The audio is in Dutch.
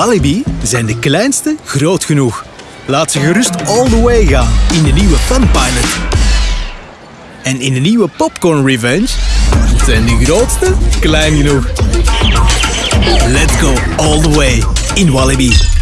Walibi zijn de kleinste groot genoeg. Laat ze gerust all the way gaan in de nieuwe Funpilot. En in de nieuwe Popcorn Revenge zijn de grootste klein genoeg. Let's go all the way in Walibi.